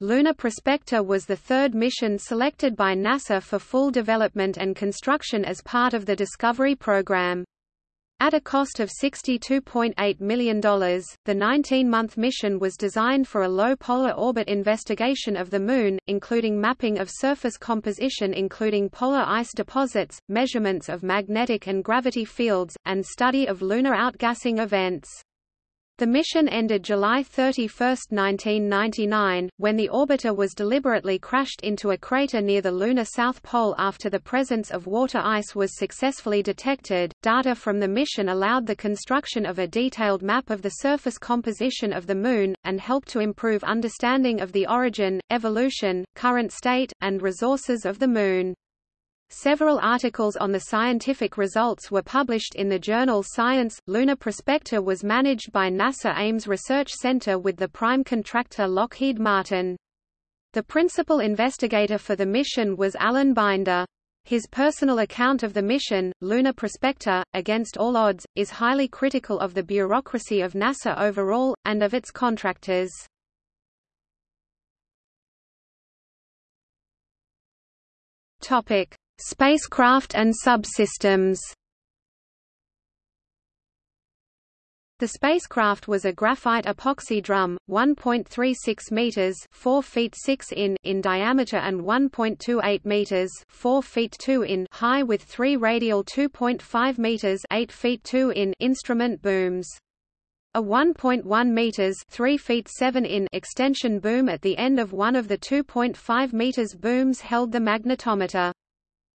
Lunar Prospector was the third mission selected by NASA for full development and construction as part of the Discovery program. At a cost of $62.8 million, the 19-month mission was designed for a low polar orbit investigation of the Moon, including mapping of surface composition including polar ice deposits, measurements of magnetic and gravity fields, and study of lunar outgassing events. The mission ended July 31, 1999, when the orbiter was deliberately crashed into a crater near the lunar south pole after the presence of water ice was successfully detected. Data from the mission allowed the construction of a detailed map of the surface composition of the Moon, and helped to improve understanding of the origin, evolution, current state, and resources of the Moon. Several articles on the scientific results were published in the journal Science. Lunar Prospector was managed by NASA Ames Research Center with the prime contractor Lockheed Martin. The principal investigator for the mission was Alan Binder. His personal account of the mission, Lunar Prospector, Against All Odds, is highly critical of the bureaucracy of NASA overall, and of its contractors. Topic. Spacecraft and subsystems The spacecraft was a graphite epoxy drum, 1.36 meters (4 feet 6 in) in diameter and 1.28 meters (4 feet 2 in) high with three radial 2.5 meters (8 feet 2 in) instrument booms. A 1.1 meters (3 feet 7 in) extension boom at the end of one of the 2.5 meters booms held the magnetometer.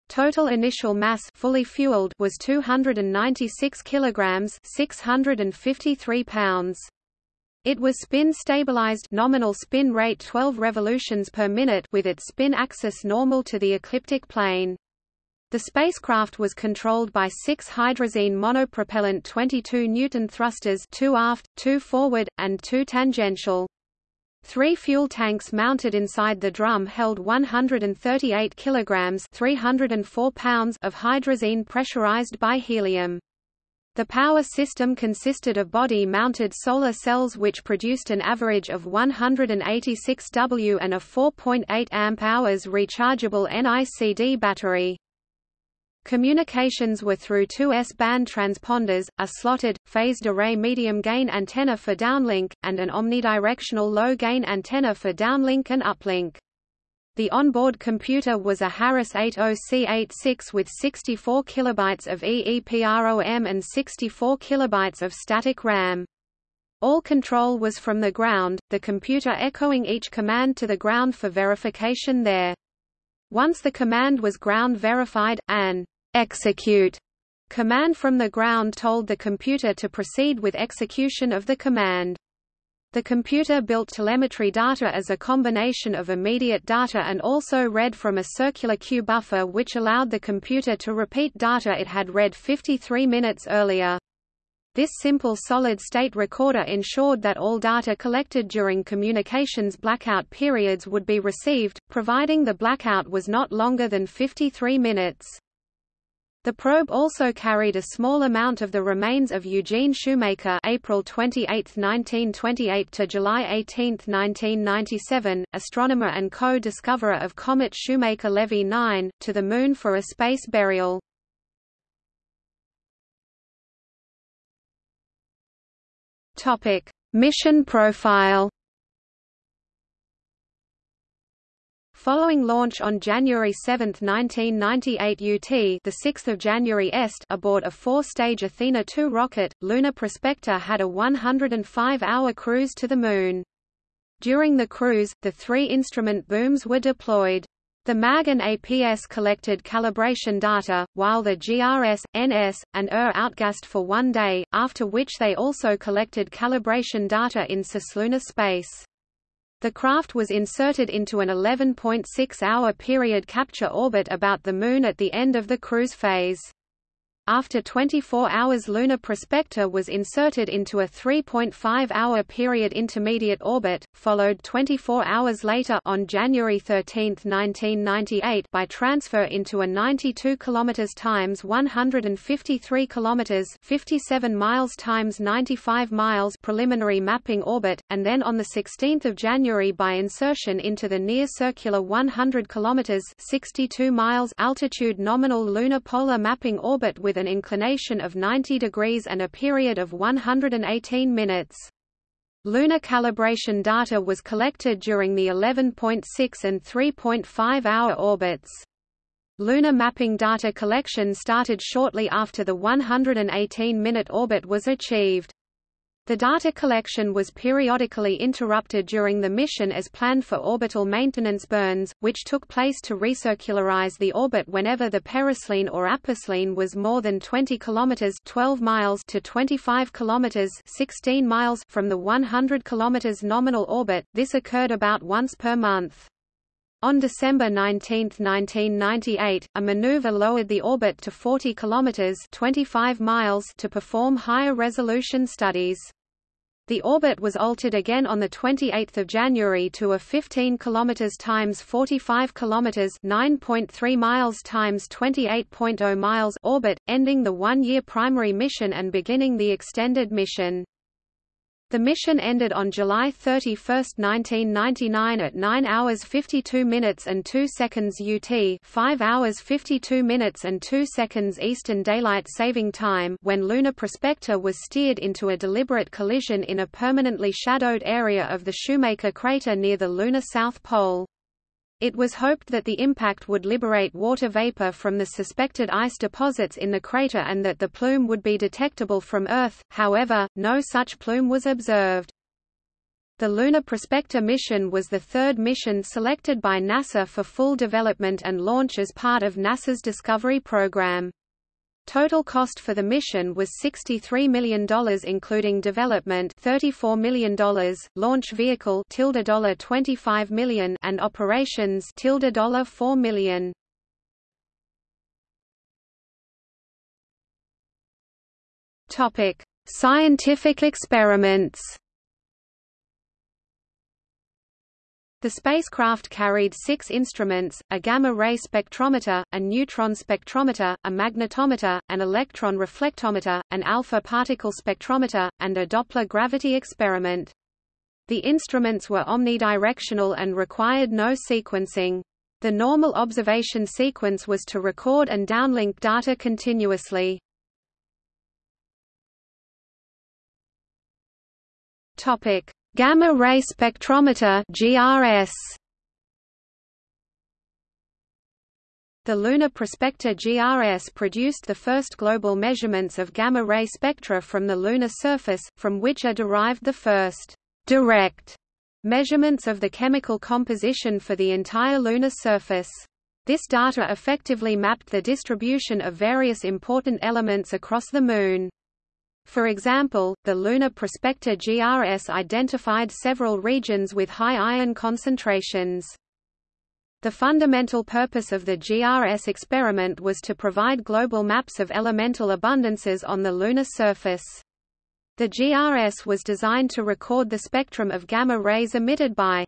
Total initial mass fully fueled was 296 kilograms, 653 pounds. It was spin stabilized nominal spin rate 12 revolutions per minute with its spin axis normal to the ecliptic plane. The spacecraft was controlled by six hydrazine monopropellant 22 Newton thrusters two aft, two forward, and two tangential. Three fuel tanks mounted inside the drum held 138 kilograms (304 pounds) of hydrazine pressurized by helium. The power system consisted of body-mounted solar cells which produced an average of 186 W and a 4.8 amp-hours rechargeable NICD battery. Communications were through two S-band transponders, a slotted, phased array medium-gain antenna for downlink, and an omnidirectional low-gain antenna for downlink and uplink. The onboard computer was a Harris 80C86 with 64 kilobytes of EEPROM and 64 kilobytes of static RAM. All control was from the ground, the computer echoing each command to the ground for verification there. Once the command was ground verified, an execute command from the ground told the computer to proceed with execution of the command. The computer built telemetry data as a combination of immediate data and also read from a circular queue buffer which allowed the computer to repeat data it had read 53 minutes earlier. This simple solid-state recorder ensured that all data collected during communications blackout periods would be received, providing the blackout was not longer than 53 minutes. The probe also carried a small amount of the remains of Eugene Shoemaker April 28, 1928 to July 18, 1997, astronomer and co-discoverer of comet Shoemaker-Levy 9, to the Moon for a space burial. Mission profile Following launch on January 7, 1998 UT the 6th of January EST aboard a four-stage Athena II rocket, Lunar Prospector had a 105-hour cruise to the Moon. During the cruise, the three instrument booms were deployed. The MAG and APS collected calibration data, while the GRS, NS, and ER outgassed for one day, after which they also collected calibration data in cislunar space. The craft was inserted into an 11.6-hour period capture orbit about the Moon at the end of the cruise phase. After 24 hours Lunar Prospector was inserted into a 3.5-hour period intermediate orbit, followed 24 hours later on January 13, 1998 by transfer into a 92 km times 153 km 57 miles times 95 miles preliminary mapping orbit, and then on 16 January by insertion into the near-circular 100 km 62 miles altitude nominal lunar polar mapping orbit with an inclination of 90 degrees and a period of 118 minutes. Lunar calibration data was collected during the 11.6 and 3.5 hour orbits. Lunar mapping data collection started shortly after the 118-minute orbit was achieved. The data collection was periodically interrupted during the mission as planned for orbital maintenance burns, which took place to recircularize the orbit whenever the periselene or aposelene was more than 20 km 12 miles to 25 km 16 miles from the 100 km nominal orbit. This occurred about once per month. On December 19, 1998, a maneuver lowered the orbit to 40 km 25 miles to perform higher resolution studies. The orbit was altered again on the 28th of January to a 15 km times 45 km 9.3 miles times 28.0 miles orbit, ending the one-year primary mission and beginning the extended mission. The mission ended on July 31, 1999 at 9 hours 52 minutes and 2 seconds UT 5 hours 52 minutes and 2 seconds Eastern Daylight Saving Time when Lunar Prospector was steered into a deliberate collision in a permanently shadowed area of the Shoemaker crater near the lunar south pole. It was hoped that the impact would liberate water vapor from the suspected ice deposits in the crater and that the plume would be detectable from Earth, however, no such plume was observed. The Lunar Prospector mission was the third mission selected by NASA for full development and launch as part of NASA's Discovery program. Total cost for the mission was $63 million including development $34 million, launch vehicle $25 million and operations $4 million. Topic: Scientific experiments The spacecraft carried six instruments, a gamma-ray spectrometer, a neutron spectrometer, a magnetometer, an electron reflectometer, an alpha particle spectrometer, and a Doppler gravity experiment. The instruments were omnidirectional and required no sequencing. The normal observation sequence was to record and downlink data continuously. Topic: Gamma-ray spectrometer GRS. The Lunar Prospector GRS produced the first global measurements of gamma-ray spectra from the lunar surface, from which are derived the first direct measurements of the chemical composition for the entire lunar surface. This data effectively mapped the distribution of various important elements across the Moon. For example, the Lunar Prospector GRS identified several regions with high iron concentrations. The fundamental purpose of the GRS experiment was to provide global maps of elemental abundances on the lunar surface. The GRS was designed to record the spectrum of gamma rays emitted by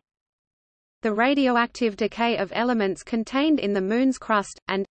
the radioactive decay of elements contained in the Moon's crust, and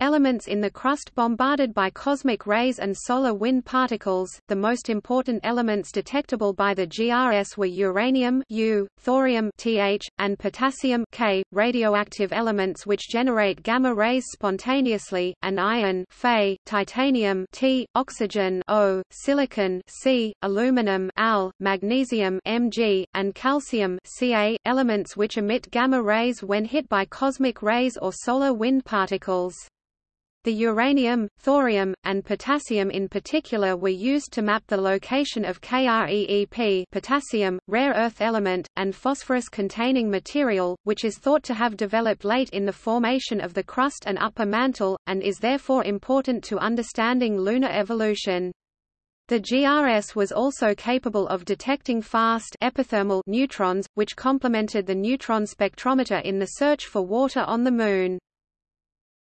Elements in the crust bombarded by cosmic rays and solar wind particles, the most important elements detectable by the GRS were uranium U, thorium Th, and potassium K, radioactive elements which generate gamma rays spontaneously, and iron Fe, titanium T, oxygen O, silicon C, aluminum Al, magnesium Mg, and calcium Ca, elements which emit gamma rays when hit by cosmic rays or solar wind particles. The uranium, thorium, and potassium in particular were used to map the location of KREEP potassium, rare earth element, and phosphorus-containing material, which is thought to have developed late in the formation of the crust and upper mantle, and is therefore important to understanding lunar evolution. The GRS was also capable of detecting fast epithermal neutrons, which complemented the neutron spectrometer in the search for water on the Moon.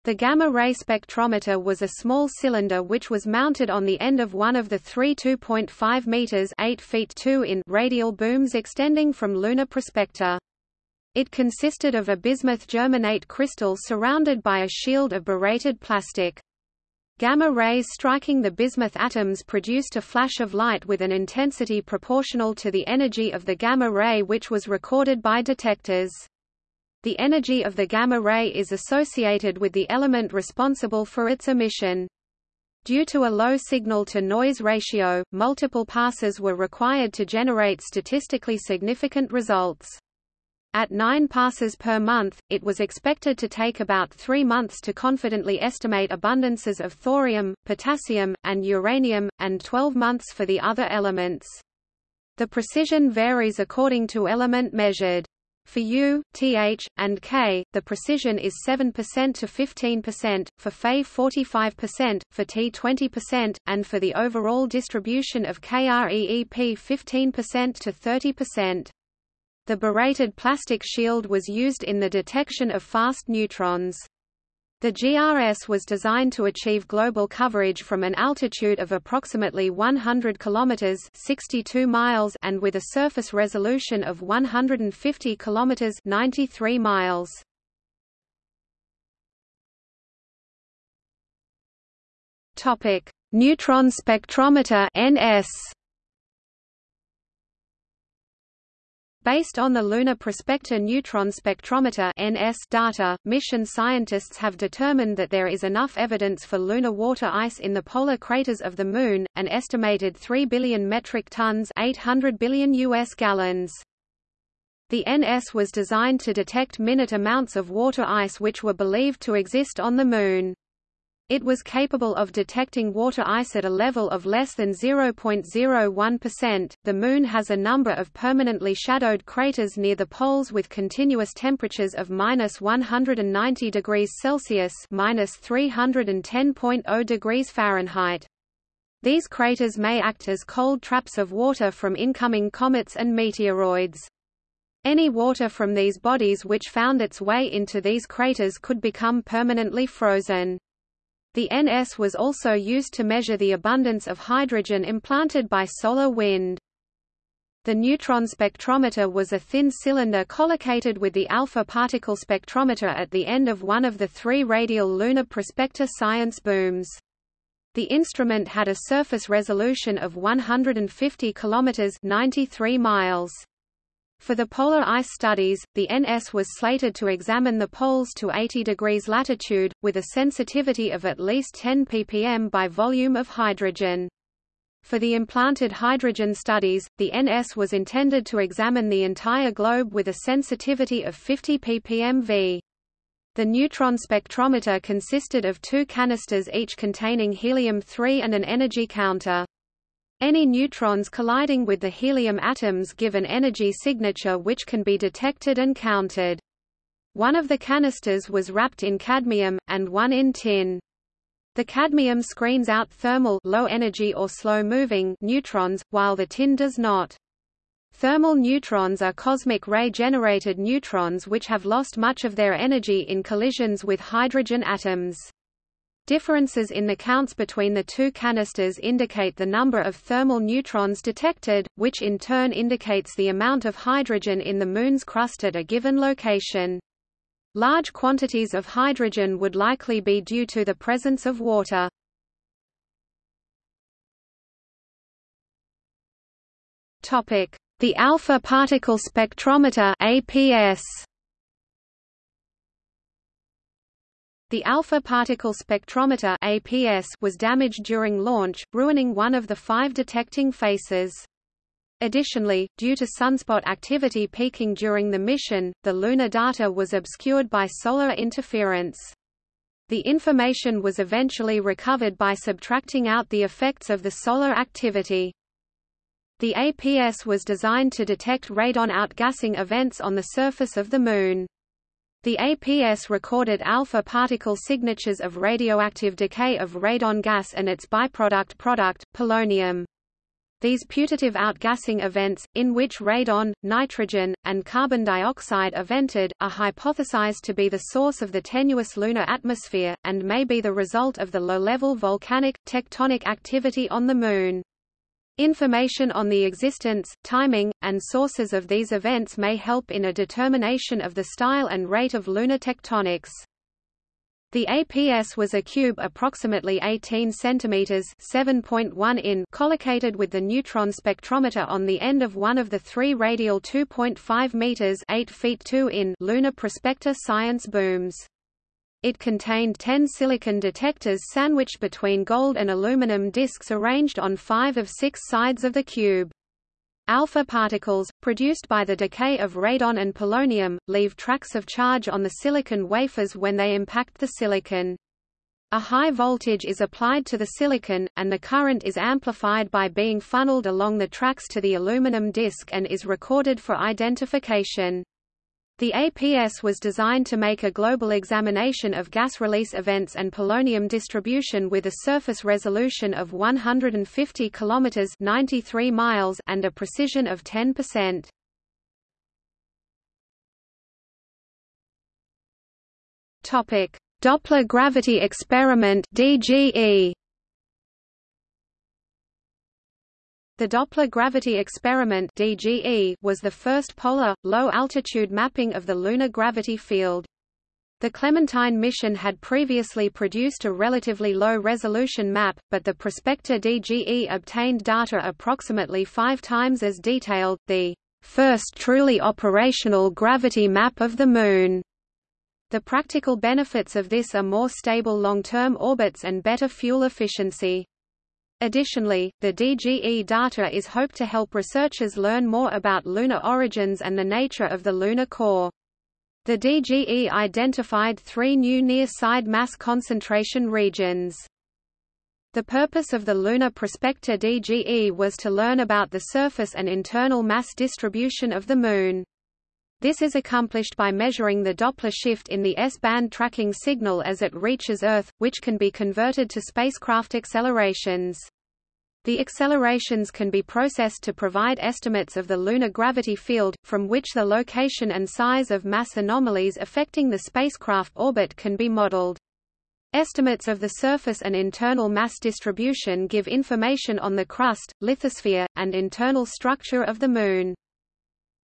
The gamma-ray spectrometer was a small cylinder which was mounted on the end of one of the three 2.5 meters 8 feet 2 in radial booms extending from lunar prospector. It consisted of a bismuth germanate crystal surrounded by a shield of borated plastic. Gamma rays striking the bismuth atoms produced a flash of light with an intensity proportional to the energy of the gamma ray which was recorded by detectors. The energy of the gamma ray is associated with the element responsible for its emission. Due to a low signal-to-noise ratio, multiple passes were required to generate statistically significant results. At 9 passes per month, it was expected to take about three months to confidently estimate abundances of thorium, potassium, and uranium, and 12 months for the other elements. The precision varies according to element measured. For U, TH, and K, the precision is 7% to 15%, for Fe 45%, for T 20%, and for the overall distribution of KREEP 15% to 30%. The borated plastic shield was used in the detection of fast neutrons. The GRS was designed to achieve global coverage from an altitude of approximately 100 kilometers (62 miles) and with a surface resolution of 150 kilometers (93 miles). Topic: Neutron spectrometer (NS). Based on the Lunar Prospector Neutron Spectrometer (NS) data, mission scientists have determined that there is enough evidence for lunar water ice in the polar craters of the Moon, an estimated 3 billion metric tons 800 billion US gallons. The NS was designed to detect minute amounts of water ice which were believed to exist on the Moon. It was capable of detecting water ice at a level of less than 0.01%. The Moon has a number of permanently shadowed craters near the poles with continuous temperatures of minus 190 degrees Celsius minus 310.0 degrees Fahrenheit. These craters may act as cold traps of water from incoming comets and meteoroids. Any water from these bodies which found its way into these craters could become permanently frozen. The NS was also used to measure the abundance of hydrogen implanted by solar wind. The neutron spectrometer was a thin cylinder collocated with the alpha particle spectrometer at the end of one of the three radial lunar prospector science booms. The instrument had a surface resolution of 150 kilometers 93 miles. For the polar ice studies, the NS was slated to examine the poles to 80 degrees latitude, with a sensitivity of at least 10 ppm by volume of hydrogen. For the implanted hydrogen studies, the NS was intended to examine the entire globe with a sensitivity of 50 ppm V. The neutron spectrometer consisted of two canisters each containing helium-3 and an energy counter. Any neutrons colliding with the helium atoms give an energy signature which can be detected and counted. One of the canisters was wrapped in cadmium, and one in tin. The cadmium screens out thermal low energy or slow-moving neutrons, while the tin does not. Thermal neutrons are cosmic ray-generated neutrons which have lost much of their energy in collisions with hydrogen atoms. Differences in the counts between the two canisters indicate the number of thermal neutrons detected, which in turn indicates the amount of hydrogen in the Moon's crust at a given location. Large quantities of hydrogen would likely be due to the presence of water. The alpha particle spectrometer APS The alpha particle spectrometer APS was damaged during launch, ruining one of the five detecting faces. Additionally, due to sunspot activity peaking during the mission, the lunar data was obscured by solar interference. The information was eventually recovered by subtracting out the effects of the solar activity. The APS was designed to detect radon outgassing events on the surface of the Moon. The APS recorded alpha particle signatures of radioactive decay of radon gas and its byproduct product, polonium. These putative outgassing events, in which radon, nitrogen, and carbon dioxide are vented, are hypothesized to be the source of the tenuous lunar atmosphere, and may be the result of the low-level volcanic, tectonic activity on the Moon. Information on the existence, timing, and sources of these events may help in a determination of the style and rate of lunar tectonics. The APS was a cube approximately 18 cm 7.1 in collocated with the neutron spectrometer on the end of one of the three radial 2.5 meters 8 feet 2 in lunar prospector science booms. It contained 10 silicon detectors sandwiched between gold and aluminum disks arranged on five of six sides of the cube. Alpha particles, produced by the decay of radon and polonium, leave tracks of charge on the silicon wafers when they impact the silicon. A high voltage is applied to the silicon, and the current is amplified by being funneled along the tracks to the aluminum disc and is recorded for identification. The APS was designed to make a global examination of gas release events and polonium distribution with a surface resolution of 150 km 93 miles and a precision of 10%. Topic: Doppler gravity experiment DGE The Doppler gravity experiment DGE was the first polar, low-altitude mapping of the lunar gravity field. The Clementine mission had previously produced a relatively low-resolution map, but the prospector DGE obtained data approximately five times as detailed, the first truly operational gravity map of the Moon. The practical benefits of this are more stable long-term orbits and better fuel efficiency. Additionally, the DGE data is hoped to help researchers learn more about lunar origins and the nature of the lunar core. The DGE identified three new near-side mass concentration regions. The purpose of the Lunar Prospector DGE was to learn about the surface and internal mass distribution of the Moon. This is accomplished by measuring the Doppler shift in the S-band tracking signal as it reaches Earth, which can be converted to spacecraft accelerations. The accelerations can be processed to provide estimates of the lunar gravity field, from which the location and size of mass anomalies affecting the spacecraft orbit can be modeled. Estimates of the surface and internal mass distribution give information on the crust, lithosphere, and internal structure of the Moon.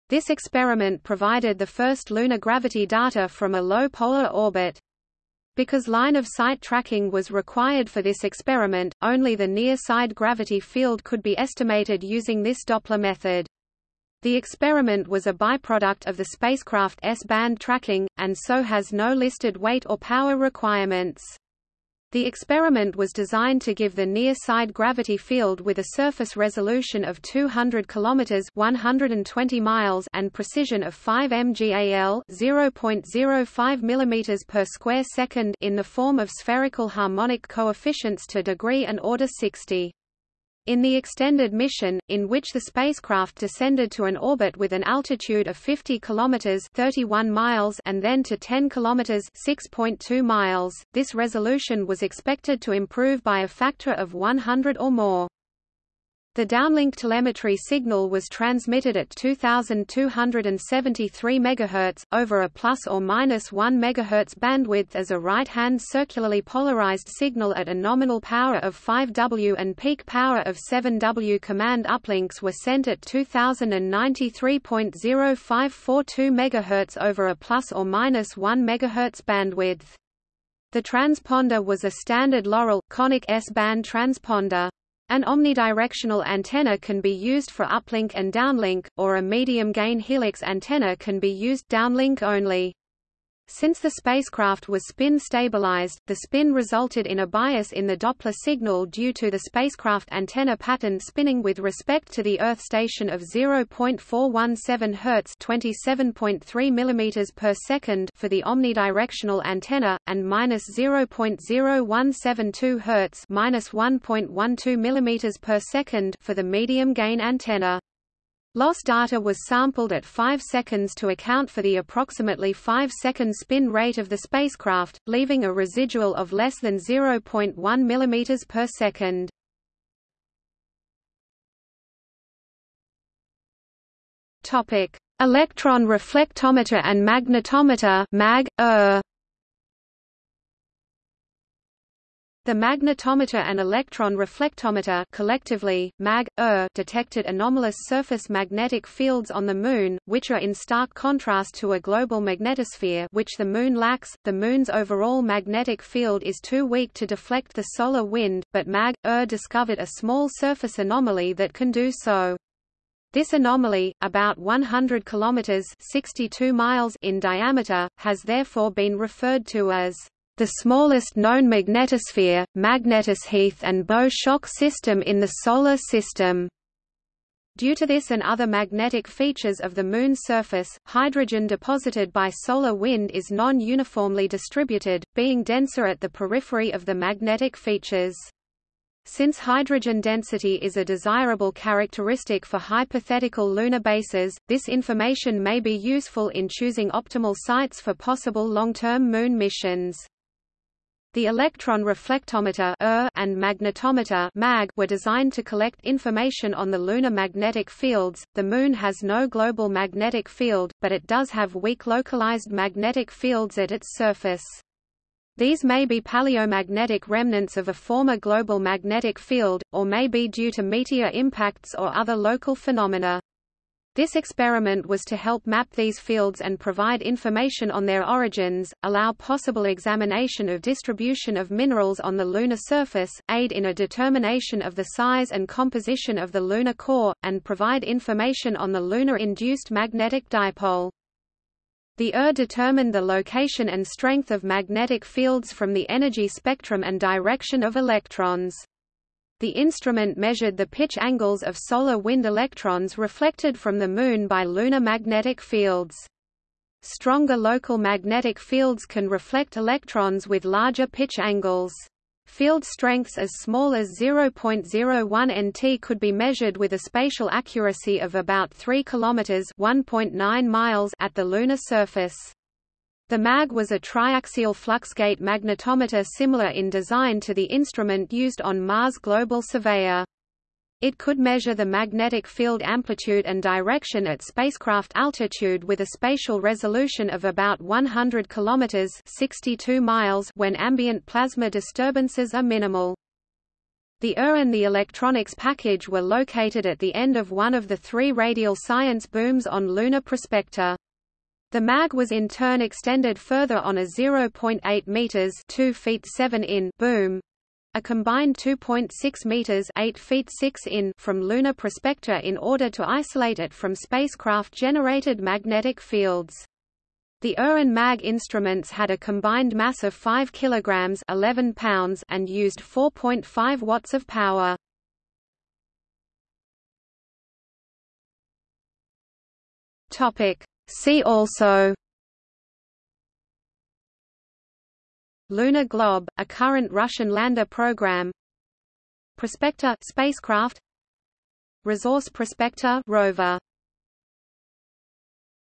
This experiment provided the first lunar gravity data from a low polar orbit. Because line-of-sight tracking was required for this experiment, only the near-side gravity field could be estimated using this Doppler method. The experiment was a byproduct of the spacecraft S-band tracking, and so has no listed weight or power requirements. The experiment was designed to give the near-side gravity field with a surface resolution of 200 km 120 miles and precision of 5 mgal 0.05 mm per square second in the form of spherical harmonic coefficients to degree and order 60. In the extended mission, in which the spacecraft descended to an orbit with an altitude of 50 km 31 miles and then to 10 km 6.2 miles, this resolution was expected to improve by a factor of 100 or more. The downlink telemetry signal was transmitted at 2273 MHz, over a plus or minus 1 MHz bandwidth as a right-hand circularly polarized signal at a nominal power of 5 W and peak power of 7 W. Command uplinks were sent at 2093.0542 MHz over a plus or minus 1 MHz bandwidth. The transponder was a standard Loral, conic S-band transponder. An omnidirectional antenna can be used for uplink and downlink, or a medium-gain helix antenna can be used downlink only. Since the spacecraft was spin-stabilized, the spin resulted in a bias in the Doppler signal due to the spacecraft antenna pattern spinning with respect to the Earth station of 0.417 Hz (27.3 mm per second) for the omnidirectional antenna, and minus 0.0172 Hz (minus 1.12 mm per second) for the medium-gain antenna. LOS data was sampled at 5 seconds to account for the approximately 5-second spin rate of the spacecraft, leaving a residual of less than 0.1 mm per second. Electron reflectometer and magnetometer mag, -er. The magnetometer and electron reflectometer collectively, MAG, -ER, detected anomalous surface magnetic fields on the Moon, which are in stark contrast to a global magnetosphere which the Moon lacks. The Moon's overall magnetic field is too weak to deflect the solar wind, but MAG, -ER discovered a small surface anomaly that can do so. This anomaly, about 100 kilometers (62 miles) in diameter, has therefore been referred to as the smallest known magnetosphere, magnetosheath and bow-shock system in the Solar System. Due to this and other magnetic features of the Moon's surface, hydrogen deposited by solar wind is non-uniformly distributed, being denser at the periphery of the magnetic features. Since hydrogen density is a desirable characteristic for hypothetical lunar bases, this information may be useful in choosing optimal sites for possible long-term Moon missions. The electron reflectometer er, and magnetometer MAG were designed to collect information on the lunar magnetic fields. The Moon has no global magnetic field, but it does have weak localized magnetic fields at its surface. These may be paleomagnetic remnants of a former global magnetic field, or may be due to meteor impacts or other local phenomena. This experiment was to help map these fields and provide information on their origins, allow possible examination of distribution of minerals on the lunar surface, aid in a determination of the size and composition of the lunar core, and provide information on the lunar-induced magnetic dipole. The ER determined the location and strength of magnetic fields from the energy spectrum and direction of electrons. The instrument measured the pitch angles of solar wind electrons reflected from the Moon by lunar magnetic fields. Stronger local magnetic fields can reflect electrons with larger pitch angles. Field strengths as small as 0.01 nt could be measured with a spatial accuracy of about 3 km 1.9 miles at the lunar surface. The MAG was a triaxial fluxgate magnetometer similar in design to the instrument used on Mars Global Surveyor. It could measure the magnetic field amplitude and direction at spacecraft altitude with a spatial resolution of about 100 km 62 miles when ambient plasma disturbances are minimal. The ER and the electronics package were located at the end of one of the three radial science booms on Lunar Prospector. The mag was in turn extended further on a 0.8 meters (2 feet 7 in) boom, a combined 2.6 meters (8 feet 6 in) from lunar prospector in order to isolate it from spacecraft-generated magnetic fields. The and MAG instruments had a combined mass of 5 kilograms (11 pounds) and used 4.5 watts of power. Topic: See also Luna-Glob, a current Russian lander program Prospector spacecraft Resource Prospector rover